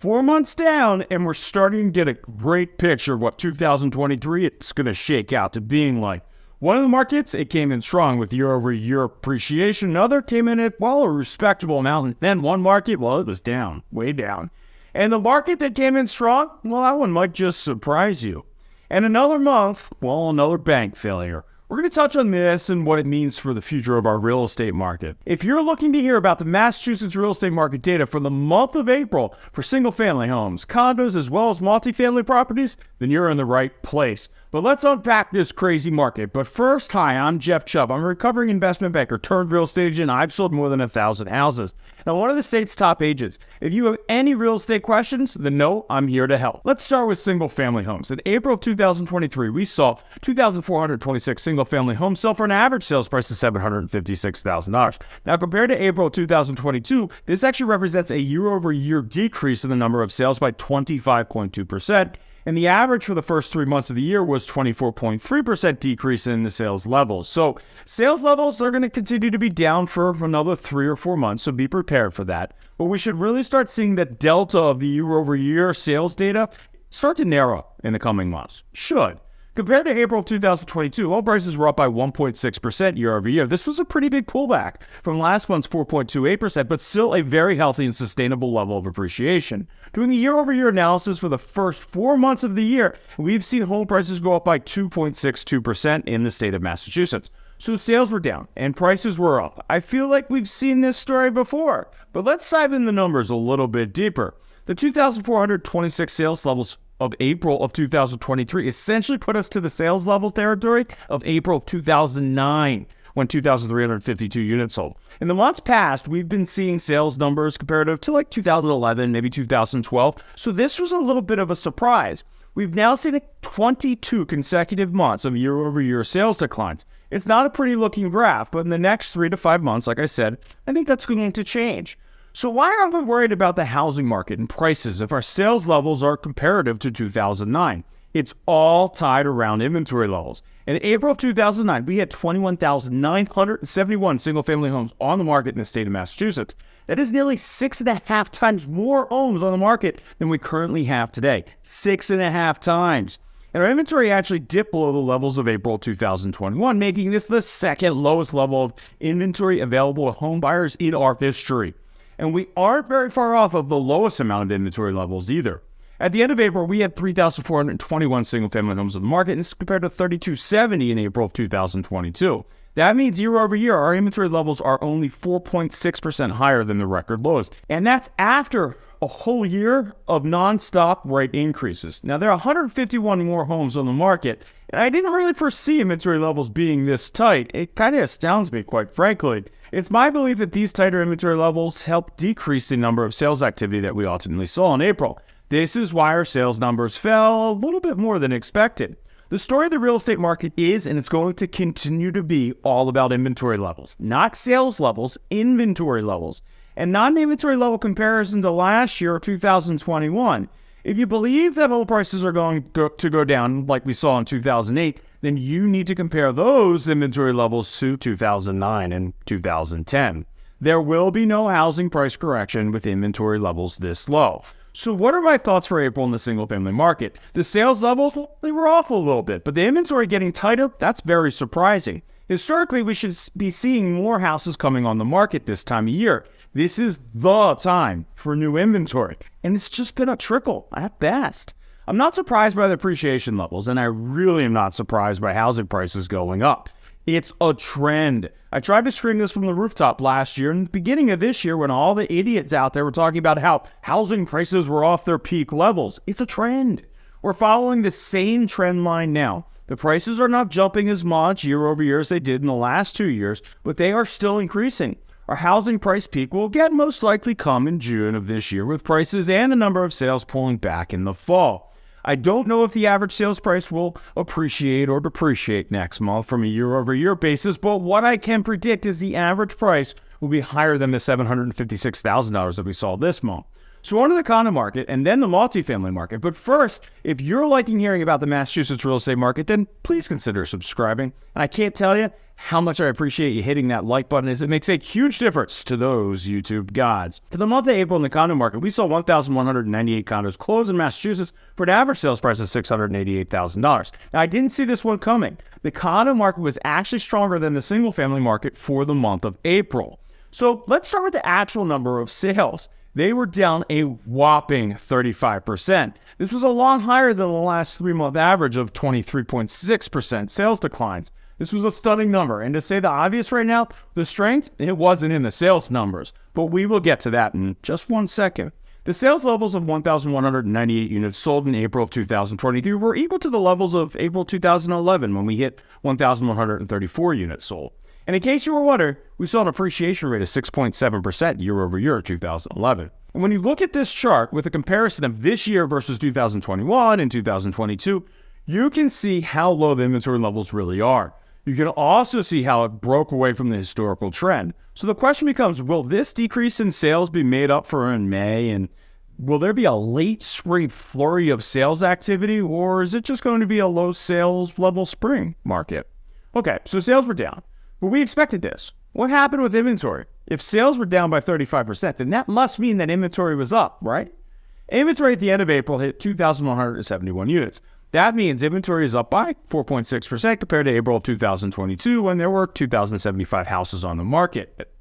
Four months down, and we're starting to get a great picture of what 2023 is going to shake out to being like. One of the markets, it came in strong with year over year appreciation. Another came in at, well, a respectable amount. And then one market, well, it was down, way down. And the market that came in strong, well, that one might just surprise you. And another month, well, another bank failure. We're going to touch on this and what it means for the future of our real estate market. If you're looking to hear about the Massachusetts real estate market data for the month of April for single family homes, condos, as well as multifamily properties, then you're in the right place. But let's unpack this crazy market. But first, hi, I'm Jeff Chubb. I'm a recovering investment banker turned real estate agent. I've sold more than a thousand houses. Now, one of the state's top agents. If you have any real estate questions, then no, I'm here to help. Let's start with single family homes. In April of 2023, we saw 2,426 single family homes sell for an average sales price of $756,000. Now, compared to April 2022, this actually represents a year over year decrease in the number of sales by 25.2%. And the average for the first three months of the year was 24.3% decrease in the sales levels. So sales levels are going to continue to be down for another three or four months. So be prepared for that. But we should really start seeing that delta of the year over year sales data start to narrow in the coming months. Should. Compared to April 2022, home prices were up by 1.6% year over year. This was a pretty big pullback from last month's 4.28%, but still a very healthy and sustainable level of appreciation. Doing a year over year analysis for the first four months of the year, we've seen home prices go up by 2.62% in the state of Massachusetts. So sales were down and prices were up. I feel like we've seen this story before, but let's dive in the numbers a little bit deeper. The 2,426 sales levels of April of 2023 essentially put us to the sales level territory of April of 2009 when 2,352 units sold. In the months past, we've been seeing sales numbers comparative to like 2011, maybe 2012. So this was a little bit of a surprise. We've now seen 22 consecutive months of year over year sales declines. It's not a pretty looking graph, but in the next three to five months, like I said, I think that's going to change. So, why are we worried about the housing market and prices if our sales levels are comparative to 2009? It's all tied around inventory levels. In April of 2009, we had 21,971 single family homes on the market in the state of Massachusetts. That is nearly six and a half times more homes on the market than we currently have today. Six and a half times. And our inventory actually dipped below the levels of April 2021, making this the second lowest level of inventory available to home buyers in our history and we aren't very far off of the lowest amount of inventory levels either. At the end of April, we had 3,421 single family homes on the market, and this is compared to 3,270 in April of 2022. That means year over year, our inventory levels are only 4.6% higher than the record lows. And that's after a whole year of nonstop rate increases. Now, there are 151 more homes on the market, and I didn't really foresee inventory levels being this tight. It kind of astounds me, quite frankly. It's my belief that these tighter inventory levels help decrease the number of sales activity that we ultimately saw in April. This is why our sales numbers fell a little bit more than expected. The story of the real estate market is, and it's going to continue to be, all about inventory levels, not sales levels, inventory levels and non inventory level comparison to last year, 2021. If you believe that oil prices are going to go down like we saw in 2008, then you need to compare those inventory levels to 2009 and 2010. There will be no housing price correction with inventory levels this low. So, what are my thoughts for April in the single family market? The sales levels, well, they were off a little bit, but the inventory getting tighter, that's very surprising. Historically, we should be seeing more houses coming on the market this time of year. This is the time for new inventory, and it's just been a trickle at best. I'm not surprised by the appreciation levels, and I really am not surprised by housing prices going up. It's a trend. I tried to scream this from the rooftop last year and the beginning of this year when all the idiots out there were talking about how housing prices were off their peak levels. It's a trend. We're following the same trend line now. The prices are not jumping as much year over year as they did in the last two years, but they are still increasing. Our housing price peak will again most likely come in June of this year, with prices and the number of sales pulling back in the fall. I don't know if the average sales price will appreciate or depreciate next month from a year over year basis, but what I can predict is the average price will be higher than the $756,000 that we saw this month. So on to the condo market and then the multifamily market. But first, if you're liking hearing about the Massachusetts real estate market, then please consider subscribing. And I can't tell you how much I appreciate you hitting that like button as it makes a huge difference to those YouTube gods. For the month of April in the condo market, we saw 1,198 condos close in Massachusetts for an average sales price of $688,000. Now, I didn't see this one coming. The condo market was actually stronger than the single family market for the month of April. So let's start with the actual number of sales. They were down a whopping 35%. This was a lot higher than the last three month average of 23.6% sales declines. This was a stunning number. And to say the obvious right now, the strength, it wasn't in the sales numbers. But we will get to that in just one second. The sales levels of 1,198 units sold in April of 2023 were equal to the levels of April 2011 when we hit 1,134 units sold. And in case you were wondering, we saw an appreciation rate of 6.7% year over year in 2011. And when you look at this chart with a comparison of this year versus 2021 and 2022, you can see how low the inventory levels really are. You can also see how it broke away from the historical trend. So the question becomes will this decrease in sales be made up for in May? And will there be a late spring flurry of sales activity? Or is it just going to be a low sales level spring market? Okay, so sales were down, but we expected this. What happened with inventory? If sales were down by 35%, then that must mean that inventory was up, right? Inventory at the end of April hit 2,171 units. That means inventory is up by 4.6% compared to April of 2022 when there were 2,075 houses on the market.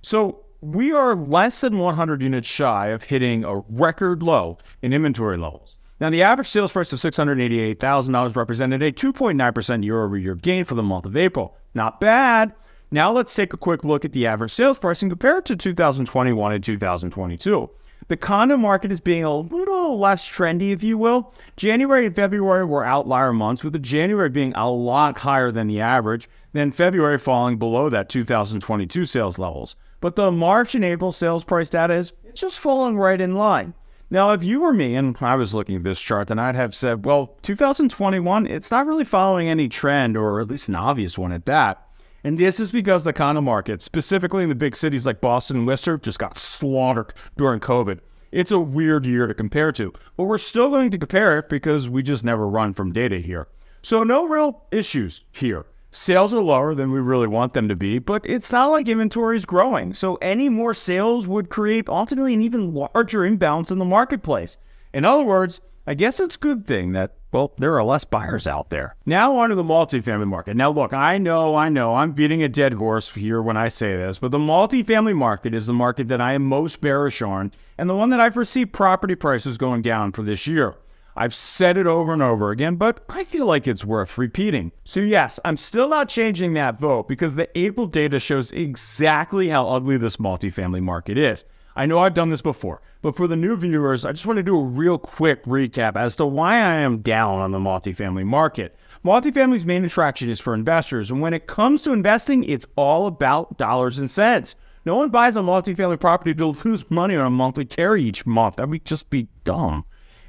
So we are less than 100 units shy of hitting a record low in inventory levels. Now, the average sales price of $688,000 represented a 2.9% year over year gain for the month of April. Not bad. Now, let's take a quick look at the average sales price and compare it to 2021 and 2022 the condo market is being a little less trendy, if you will. January and February were outlier months, with the January being a lot higher than the average, then February falling below that 2022 sales levels. But the March and April sales price data is just falling right in line. Now, if you were me and I was looking at this chart, then I'd have said, well, 2021, it's not really following any trend, or at least an obvious one at that. And this is because the condo market, specifically in the big cities like Boston and Worcester, just got slaughtered during COVID. It's a weird year to compare to, but we're still going to compare it because we just never run from data here. So, no real issues here. Sales are lower than we really want them to be, but it's not like inventory is growing. So, any more sales would create ultimately an even larger imbalance in the marketplace. In other words, I guess it's a good thing that well, there are less buyers out there. Now on to the multifamily market. Now look, I know, I know, I'm beating a dead horse here when I say this, but the multifamily market is the market that I am most bearish on and the one that I foresee property prices going down for this year. I've said it over and over again, but I feel like it's worth repeating. So, yes, I'm still not changing that vote because the April data shows exactly how ugly this multifamily market is. I know I've done this before, but for the new viewers, I just want to do a real quick recap as to why I am down on the multifamily market. Multifamily's main attraction is for investors, and when it comes to investing, it's all about dollars and cents. No one buys a multifamily property to lose money on a monthly carry each month. That would just be dumb.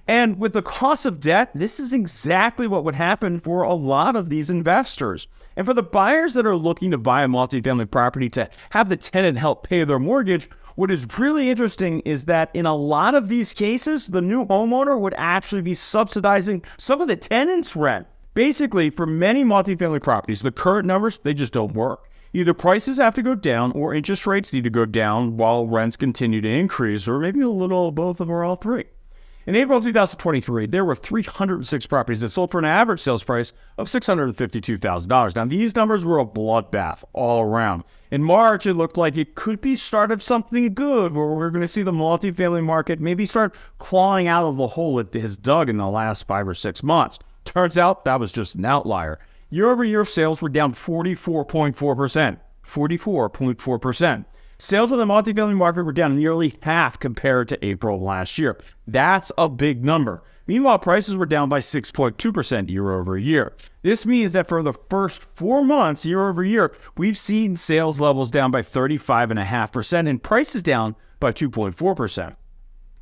And with the cost of debt, this is exactly what would happen for a lot of these investors. And for the buyers that are looking to buy a multifamily property to have the tenant help pay their mortgage, what is really interesting is that in a lot of these cases, the new homeowner would actually be subsidizing some of the tenants' rent. Basically, for many multifamily properties, the current numbers, they just don't work. Either prices have to go down or interest rates need to go down while rents continue to increase, or maybe a little of both of or all three. In April 2023, there were 306 properties that sold for an average sales price of $652,000. Now, these numbers were a bloodbath all around. In March, it looked like it could be start of something good, where we're going to see the multifamily market maybe start clawing out of the hole it has dug in the last five or six months. Turns out that was just an outlier. Year over year sales were down 44.4%. 44.4%. Sales of the multifamily market were down nearly half compared to April last year. That's a big number. Meanwhile, prices were down by 6.2% year over year. This means that for the first four months, year over year, we've seen sales levels down by 35.5% and prices down by 2.4%.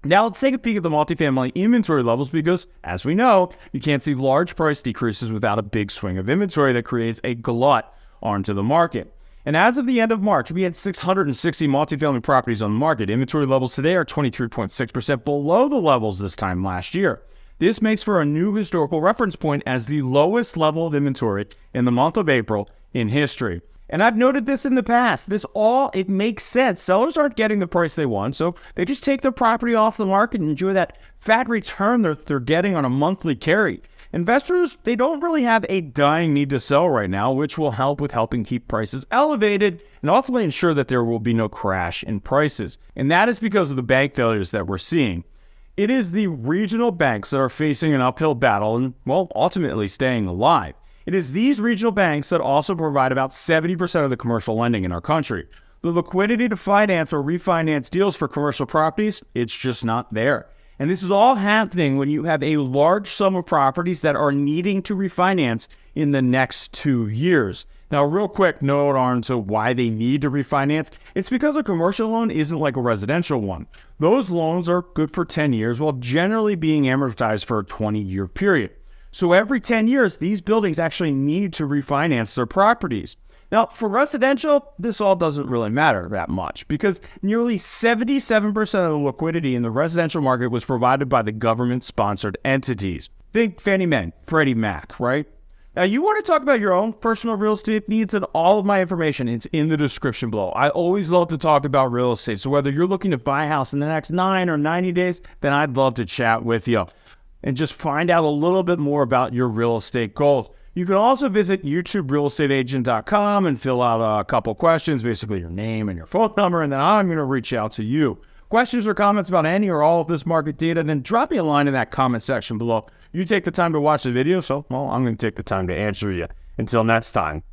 Now let's take a peek at the multifamily inventory levels because, as we know, you can't see large price decreases without a big swing of inventory that creates a glut onto the market. And as of the end of March, we had 660 multifamily properties on the market. Inventory levels today are 23.6% below the levels this time last year. This makes for a new historical reference point as the lowest level of inventory in the month of April in history. And I've noted this in the past. This all, it makes sense. Sellers aren't getting the price they want, so they just take their property off the market and enjoy that fat return that they're getting on a monthly carry. Investors, they don't really have a dying need to sell right now, which will help with helping keep prices elevated and ultimately ensure that there will be no crash in prices. And that is because of the bank failures that we're seeing. It is the regional banks that are facing an uphill battle and, well, ultimately staying alive. It is these regional banks that also provide about 70% of the commercial lending in our country. The liquidity to finance or refinance deals for commercial properties, it's just not there. And this is all happening when you have a large sum of properties that are needing to refinance in the next two years. Now, real quick note on to why they need to refinance. It's because a commercial loan isn't like a residential one. Those loans are good for 10 years while generally being amortized for a 20 year period. So every 10 years, these buildings actually need to refinance their properties. Now, for residential, this all doesn't really matter that much because nearly 77% of the liquidity in the residential market was provided by the government sponsored entities. Think Fannie Mae, Freddie Mac, right? Now, you want to talk about your own personal real estate needs, and all of my information is in the description below. I always love to talk about real estate. So, whether you're looking to buy a house in the next nine or 90 days, then I'd love to chat with you and just find out a little bit more about your real estate goals. You can also visit YouTubeRealEstateAgent.com and fill out a couple questions, basically your name and your phone number, and then I'm going to reach out to you. Questions or comments about any or all of this market data, then drop me a line in that comment section below. You take the time to watch the video, so, well, I'm going to take the time to answer you. Until next time.